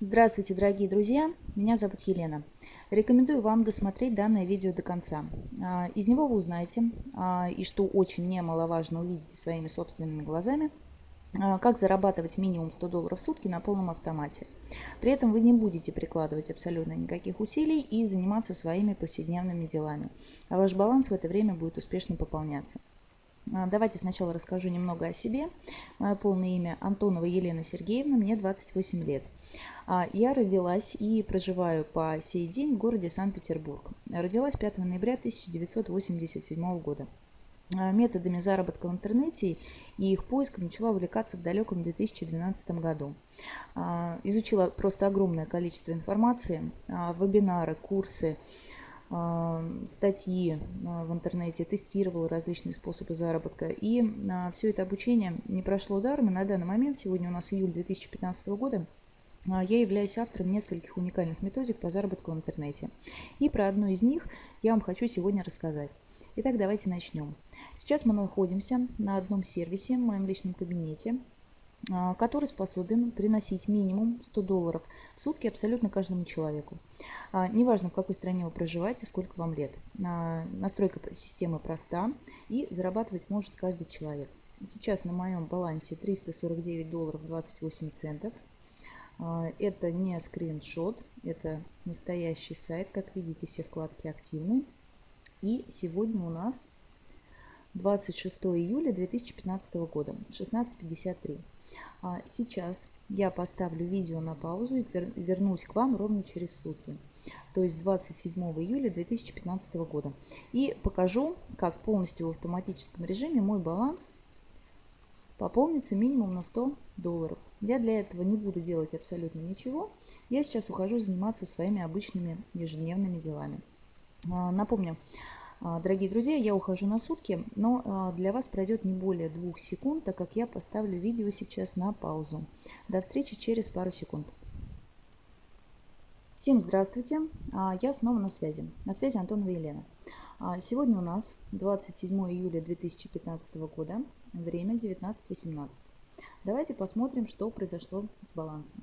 Здравствуйте, дорогие друзья! Меня зовут Елена. Рекомендую вам досмотреть данное видео до конца. А, из него вы узнаете, а, и что очень немаловажно увидите своими собственными глазами, а, как зарабатывать минимум 100 долларов в сутки на полном автомате. При этом вы не будете прикладывать абсолютно никаких усилий и заниматься своими повседневными делами. А ваш баланс в это время будет успешно пополняться. Давайте сначала расскажу немного о себе. Мое полное имя Антонова Елена Сергеевна, мне 28 лет. А, я родилась и проживаю по сей день в городе Санкт-Петербург. Родилась 5 ноября 1987 года. А, методами заработка в интернете и их поиском начала увлекаться в далеком 2012 году. А, изучила просто огромное количество информации, вебинары, курсы, статьи в интернете, тестировала различные способы заработка. И все это обучение не прошло даром. И на данный момент, сегодня у нас июль 2015 года, я являюсь автором нескольких уникальных методик по заработку в интернете. И про одну из них я вам хочу сегодня рассказать. Итак, давайте начнем. Сейчас мы находимся на одном сервисе в моем личном кабинете, который способен приносить минимум 100 долларов в сутки абсолютно каждому человеку. А, неважно, в какой стране вы проживаете, сколько вам лет. Настройка системы проста и зарабатывать может каждый человек. Сейчас на моем балансе 349 долларов 28 центов. А, это не скриншот, это настоящий сайт. Как видите, все вкладки активны. И сегодня у нас 26 июля 2015 года, 16.53. А, сейчас я поставлю видео на паузу и вернусь к вам ровно через сутки, то есть 27 июля 2015 года. И покажу, как полностью в автоматическом режиме мой баланс пополнится минимум на 100 долларов. Я для этого не буду делать абсолютно ничего. Я сейчас ухожу заниматься своими обычными ежедневными делами. А, напомню, дорогие друзья, я ухожу на сутки, но а, для вас пройдет не более двух секунд, так как я поставлю видео сейчас на паузу. До встречи через пару секунд. Всем здравствуйте, я снова на связи. На связи Антонова Елена. Сегодня у нас 27 июля 2015 года, время 19.18. Давайте посмотрим, что произошло с балансом.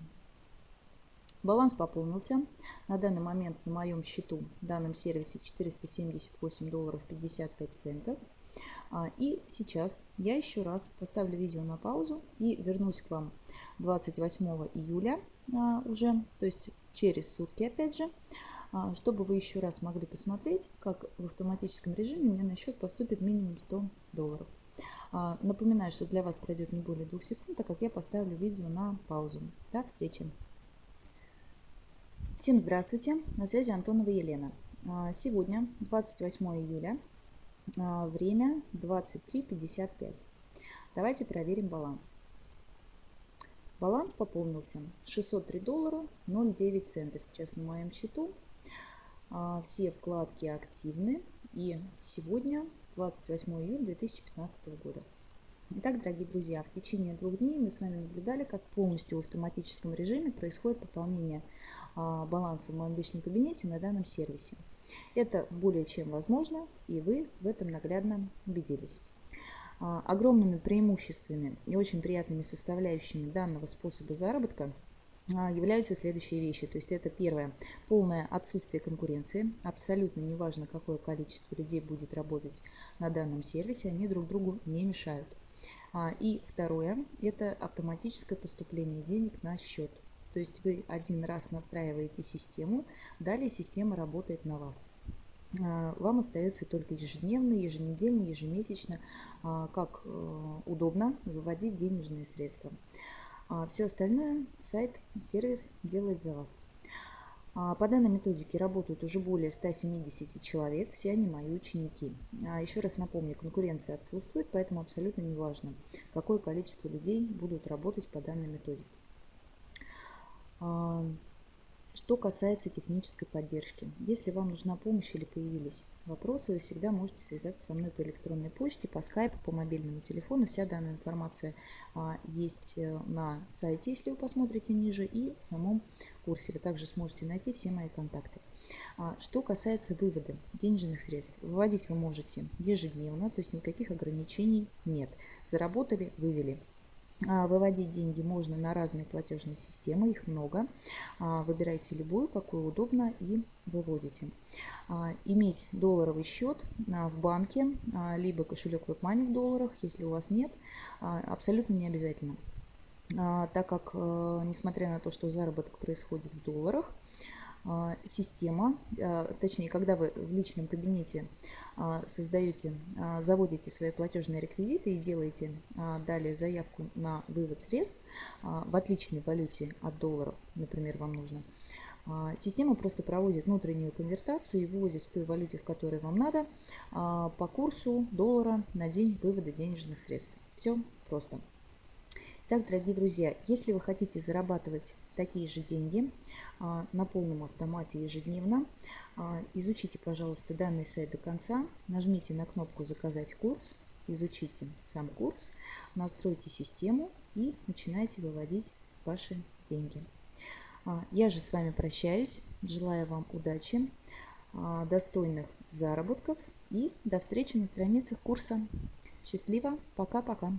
Баланс пополнился. На данный момент на моем счету в данном сервисе 478 долларов 55 центов. А, и сейчас я еще раз поставлю видео на паузу и вернусь к вам 28 июля а, уже, то есть через сутки опять же, а, чтобы вы еще раз могли посмотреть, как в автоматическом режиме мне на счет поступит минимум 100 долларов. Напоминаю, что для вас пройдет не более двух секунд, так как я поставлю видео на паузу. До встречи! Всем здравствуйте! На связи Антонова Елена. А, сегодня, 28 июля, а, время 23.55. Давайте проверим баланс. Баланс пополнился 603 доллара 0,9 центов сейчас на моем счету. Все вкладки активны. И сегодня 28 июля 2015 года. Итак, дорогие друзья, в течение двух дней мы с вами наблюдали, как полностью в автоматическом режиме происходит пополнение а, баланса в моем личном кабинете на данном сервисе. Это более чем возможно, и вы в этом наглядно убедились. А, огромными преимуществами и очень приятными составляющими данного способа заработка – а, являются следующие вещи. То есть это первое, полное отсутствие конкуренции. Абсолютно неважно, какое количество людей будет работать на данном сервисе, они друг другу не мешают. А, и второе, это автоматическое поступление денег на счет. То есть вы один раз настраиваете систему, далее система работает на вас. А, вам остается только ежедневно, еженедельно, ежемесячно, как э, удобно выводить денежные средства. А все остальное сайт, сервис делает за вас. А по данной методике работают уже более 170 человек, все они мои ученики. А еще раз напомню, конкуренция отсутствует, поэтому абсолютно не важно, какое количество людей будут работать по данной методике. А, что касается технической поддержки, если вам нужна помощь или появились вопросы, вы всегда можете связаться со мной по электронной почте, по скайпу, по мобильному телефону. Вся данная информация а, есть э, на сайте, если вы посмотрите ниже, и в самом курсе. Вы также сможете найти все мои контакты. А, что касается вывода денежных средств, выводить вы можете ежедневно, то есть никаких ограничений нет. Заработали, вывели. А, выводить деньги можно на разные платежные системы, их много. А, выбирайте любую, какую удобно и выводите. А, иметь долларовый счет в банке, либо кошелек WebMoney в долларах, если у вас нет, абсолютно не обязательно. Так как, э, несмотря на то, что заработок происходит в долларах, система, а, точнее, когда вы в личном кабинете а, создаете, заводите свои платежные реквизиты и делаете далее заявку на вывод средств в отличной валюте от долларов, например, вам нужно, Система просто проводит внутреннюю конвертацию и выводит в той валюте, в которой вам надо, по курсу доллара на день вывода денежных средств. Все просто. Так, дорогие друзья, если вы хотите зарабатывать такие же деньги а, на полном автомате ежедневно, а, изучите, пожалуйста, данный сайт до конца, нажмите на кнопку «Заказать курс», изучите сам курс, настройте систему и начинайте выводить ваши деньги. А, я же с вами прощаюсь, желаю вам удачи, достойных заработков и до встречи на страницах курса. Счастливо, пока-пока.